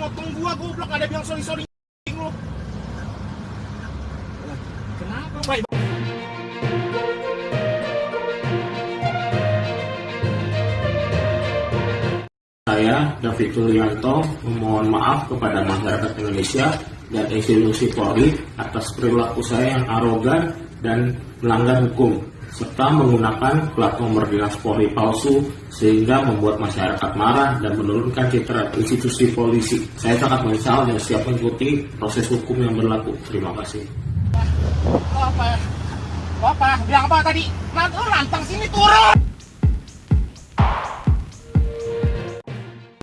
motong gua goblok. Ada bilang sorry sorry. Saya, David Tulianto, memohon maaf kepada masyarakat Indonesia dan institusi Polri atas perilaku saya yang arogan dan melanggar hukum, serta menggunakan plat nomor dinas Polri palsu sehingga membuat masyarakat marah dan menurunkan citra institusi polisi. Saya sangat menyesal dan siap mengikuti proses hukum yang berlaku. Terima kasih. Lo apa? Bilang apa tadi? Lantang sini turun.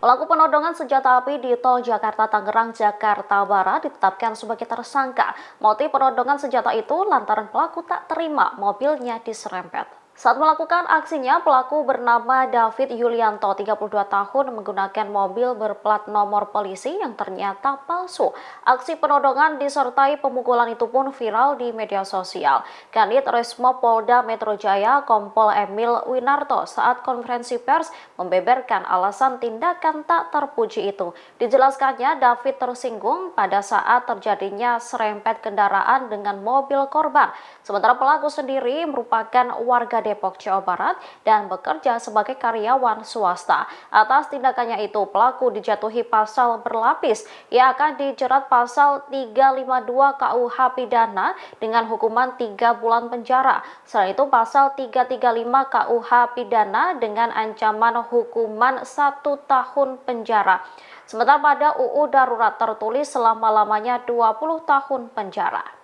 Pelaku penodongan senjata api di Tol Jakarta Tangerang, Jakarta Barat ditetapkan sebagai tersangka. Motif penodongan senjata itu lantaran pelaku tak terima mobilnya diserempet. Saat melakukan aksinya, pelaku bernama David Yulianto, 32 tahun, menggunakan mobil berplat nomor polisi yang ternyata palsu. Aksi penodongan disertai pemukulan itu pun viral di media sosial. Kanit Resmo Polda Metro Jaya, Kompol Emil Winarto, saat konferensi pers membeberkan alasan tindakan tak terpuji itu. Dijelaskannya, David tersinggung pada saat terjadinya serempet kendaraan dengan mobil korban. Sementara pelaku sendiri merupakan warga Depok, Jawa Barat dan bekerja sebagai karyawan swasta. Atas tindakannya itu, pelaku dijatuhi pasal berlapis. Ia akan dijerat pasal 352 KUH pidana dengan hukuman 3 bulan penjara. Selain itu, pasal 335 KUH pidana dengan ancaman hukuman 1 tahun penjara. Sementara pada UU darurat tertulis selama-lamanya 20 tahun penjara.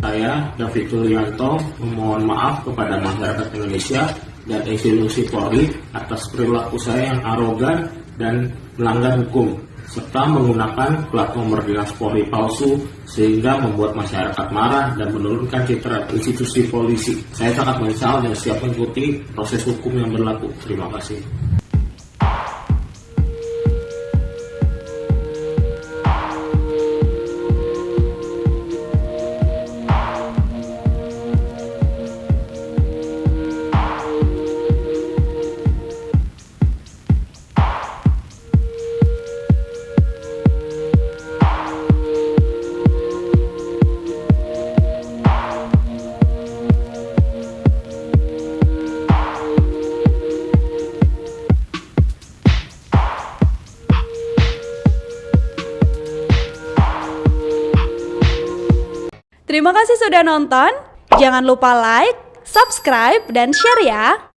Saya, David Tulianto, memohon maaf kepada masyarakat Indonesia dan institusi Polri atas perilaku saya yang arogan dan melanggar hukum, serta menggunakan plat nomor dinas Polri palsu sehingga membuat masyarakat marah dan menurunkan citra institusi polisi. Saya sangat menyesal dan siap mengikuti proses hukum yang berlaku. Terima kasih. Terima kasih sudah nonton. Jangan lupa like, subscribe, dan share ya.